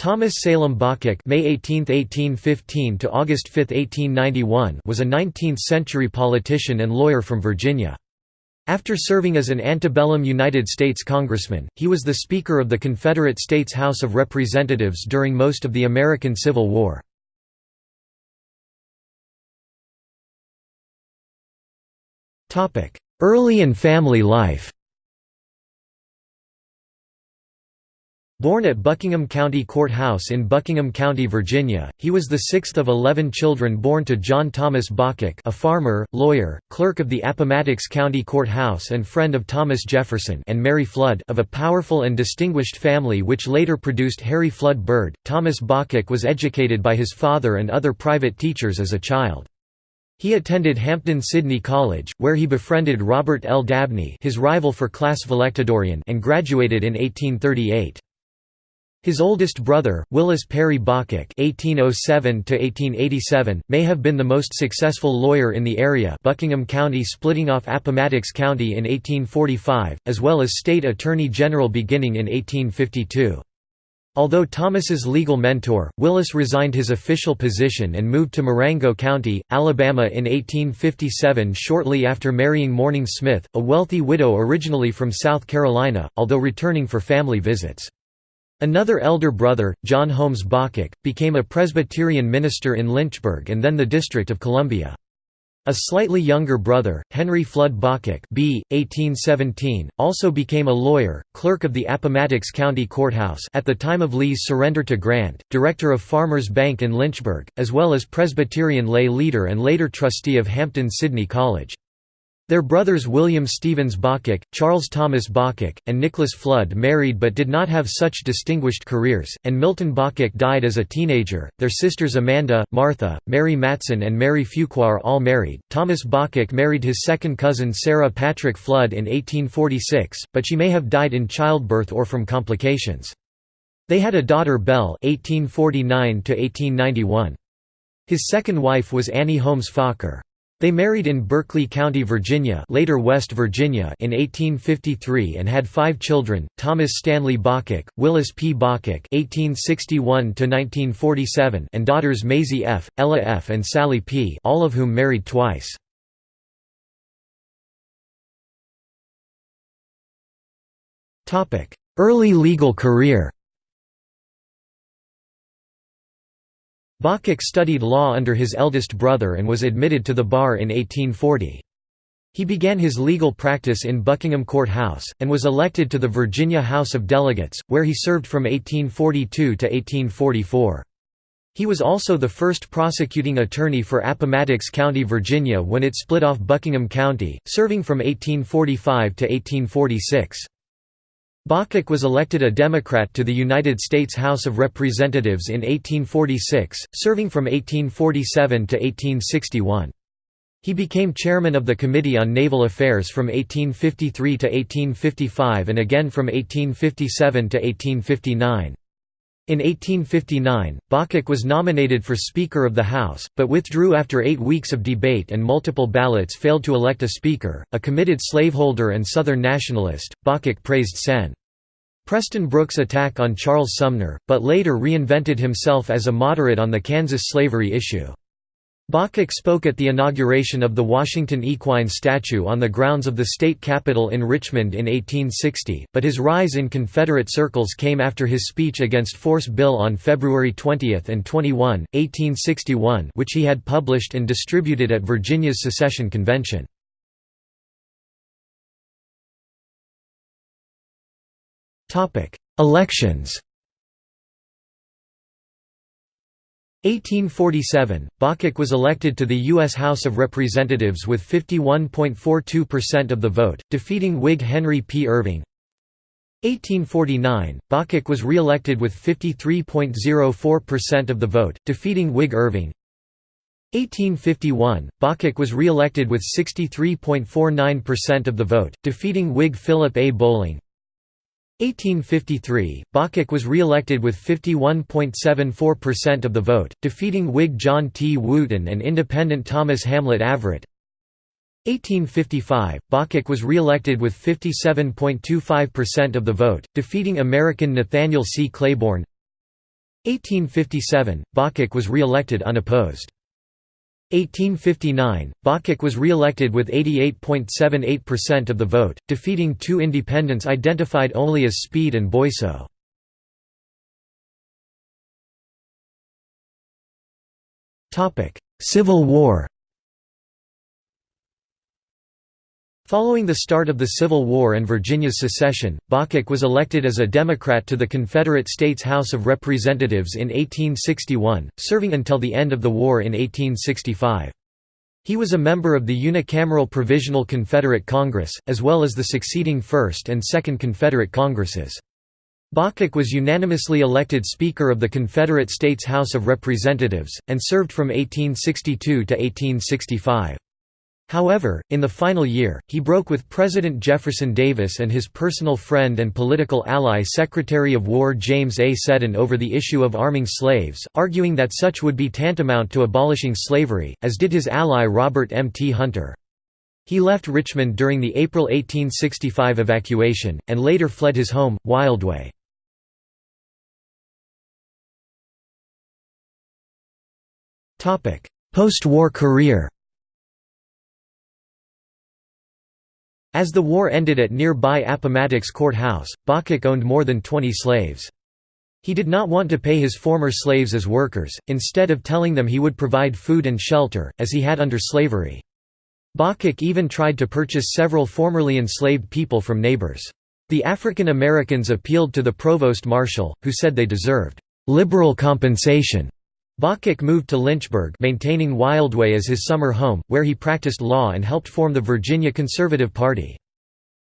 Thomas Salem Bocock May 18, 1815 to August 5, 1891 was a 19th-century politician and lawyer from Virginia. After serving as an antebellum United States congressman, he was the Speaker of the Confederate States House of Representatives during most of the American Civil War. Early and family life Born at Buckingham County Court House in Buckingham County, Virginia, he was the sixth of eleven children born to John Thomas Bocock a farmer, lawyer, clerk of the Appomattox County Court House and friend of Thomas Jefferson and Mary Flood of a powerful and distinguished family which later produced Harry Flood Byrd. Thomas Bocock was educated by his father and other private teachers as a child. He attended Hampden-Sydney College, where he befriended Robert L. Dabney his rival for class valedictorian and graduated in 1838. His oldest brother, Willis Perry Bocock (1807–1887), may have been the most successful lawyer in the area. Buckingham County splitting off Appomattox County in 1845, as well as state attorney general beginning in 1852. Although Thomas's legal mentor, Willis resigned his official position and moved to Marengo County, Alabama in 1857 shortly after marrying Morning Smith, a wealthy widow originally from South Carolina, although returning for family visits. Another elder brother, John Holmes Bocock, became a Presbyterian minister in Lynchburg and then the District of Columbia. A slightly younger brother, Henry Flood Bocock b. 1817, also became a lawyer, clerk of the Appomattox County Courthouse at the time of Lee's surrender to Grant, director of Farmers Bank in Lynchburg, as well as Presbyterian lay leader and later trustee of Hampden-Sydney College. Their brothers William Stevens Bocock, Charles Thomas Bocock, and Nicholas Flood married but did not have such distinguished careers, and Milton Bocock died as a teenager. Their sisters Amanda, Martha, Mary Matson, and Mary Fuqua all married. Thomas Bocock married his second cousin Sarah Patrick Flood in 1846, but she may have died in childbirth or from complications. They had a daughter Belle (1849–1891). His second wife was Annie Holmes Faulkner. They married in Berkeley County, Virginia later West Virginia in 1853 and had five children, Thomas Stanley Bocock, Willis P. (1861–1947) and daughters Maisie F., Ella F. and Sally P. all of whom married twice. Early legal career Bocock studied law under his eldest brother and was admitted to the bar in 1840. He began his legal practice in Buckingham Court House, and was elected to the Virginia House of Delegates, where he served from 1842 to 1844. He was also the first prosecuting attorney for Appomattox County, Virginia when it split off Buckingham County, serving from 1845 to 1846. Bocock was elected a Democrat to the United States House of Representatives in 1846, serving from 1847 to 1861. He became chairman of the Committee on Naval Affairs from 1853 to 1855 and again from 1857 to 1859. In 1859, Bocock was nominated for Speaker of the House, but withdrew after eight weeks of debate and multiple ballots failed to elect a Speaker. A committed slaveholder and Southern nationalist, Bocock praised Sen. Preston Brooks' attack on Charles Sumner, but later reinvented himself as a moderate on the Kansas slavery issue. Bocock spoke at the inauguration of the Washington Equine statue on the grounds of the state capitol in Richmond in 1860, but his rise in Confederate circles came after his speech against Force Bill on February 20 and 21, 1861 which he had published and distributed at Virginia's secession convention. Elections 1847, Bocock was elected to the U.S. House of Representatives with 51.42% of the vote, defeating Whig Henry P. Irving. 1849, Bocock was re-elected with 53.04% of the vote, defeating Whig Irving. 1851, Bocock was re-elected with 63.49% of the vote, defeating Whig Philip A. Bolling. 1853, Bocock was re-elected with 51.74% of the vote, defeating Whig John T. Wooten and Independent Thomas Hamlet Averett. 1855, Bocock was re-elected with 57.25% of the vote, defeating American Nathaniel C. Claiborne. 1857, Bocock was re-elected unopposed. 1859, Bocock was re-elected with 88.78% of the vote, defeating two independents identified only as Speed and Boyso. Civil War Following the start of the Civil War and Virginia's secession, Bocock was elected as a Democrat to the Confederate States House of Representatives in 1861, serving until the end of the war in 1865. He was a member of the unicameral Provisional Confederate Congress, as well as the succeeding First and Second Confederate Congresses. Bocock was unanimously elected Speaker of the Confederate States House of Representatives, and served from 1862 to 1865. However, in the final year, he broke with President Jefferson Davis and his personal friend and political ally Secretary of War James A. Seddon over the issue of arming slaves, arguing that such would be tantamount to abolishing slavery, as did his ally Robert M. T. Hunter. He left Richmond during the April 1865 evacuation, and later fled his home, Wildway. Post-war career As the war ended at nearby Appomattox Court House, owned more than 20 slaves. He did not want to pay his former slaves as workers, instead of telling them he would provide food and shelter, as he had under slavery. Bocock even tried to purchase several formerly enslaved people from neighbors. The African Americans appealed to the provost marshal, who said they deserved liberal compensation. Bocock moved to Lynchburg maintaining Wildway as his summer home, where he practiced law and helped form the Virginia Conservative Party.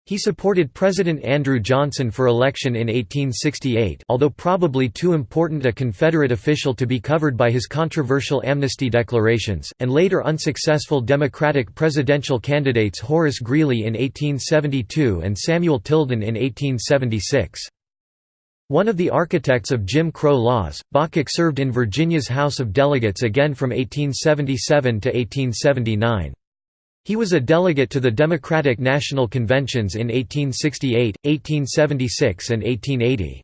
He supported President Andrew Johnson for election in 1868 although probably too important a Confederate official to be covered by his controversial amnesty declarations, and later unsuccessful Democratic presidential candidates Horace Greeley in 1872 and Samuel Tilden in 1876. One of the architects of Jim Crow laws, Bocock served in Virginia's House of Delegates again from 1877 to 1879. He was a delegate to the Democratic National Conventions in 1868, 1876 and 1880.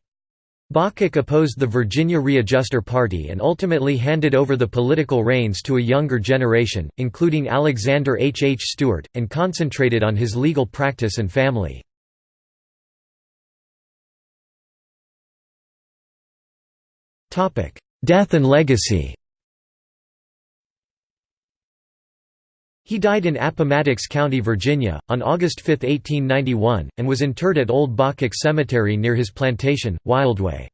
Bocock opposed the Virginia Readjuster Party and ultimately handed over the political reins to a younger generation, including Alexander H. H. Stuart, and concentrated on his legal practice and family. Death and legacy He died in Appomattox County, Virginia, on August 5, 1891, and was interred at Old Bocock Cemetery near his plantation, Wildway.